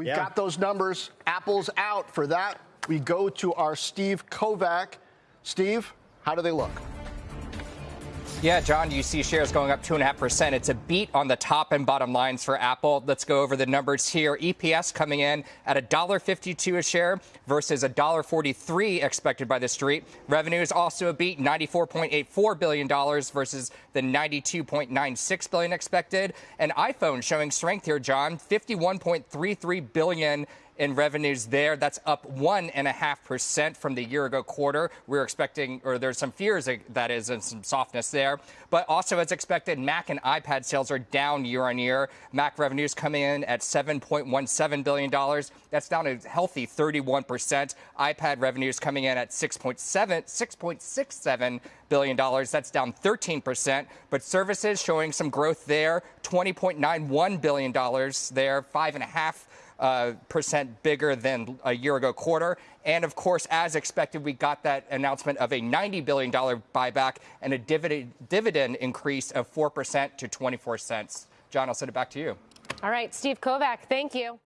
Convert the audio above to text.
We've Yeah. got those numbers. Apple's out. For that, we go to our Steve Kovach. Steve, how do they look? Yeah, John, you see shares going up 2.5%. It's a beat on the top and bottom lines for Apple. Let's go over the numbers here. EPS coming in at $1.52 a share versus $1.43 expected by the street. Revenue is also a beat, $94.84 billion versus the $92.96 billion expected. And iPhone showing strength here, John, $51.33 billion in revenues there. That's up one and a half percent from the year ago quarter. We're expecting, or there's some fears that- is, and some softness there. But also, as expected, Mac and iPad sales are down year on year. Mac revenues coming in at $7.17 billion. That's down a healthy 31%. iPad revenues coming in at 6.7, $6.67 billion. That's down 13%. But services showing some growth there, $20.91 billion there, five and a half uh, percent bigger than a year ago quarter. And of course, as expected, we got that announcement of a $90 billion buyback and a dividend, dividend increase of 4% to 24 cents. John, I'll send it back to you. All right, Steve Kovach, thank you.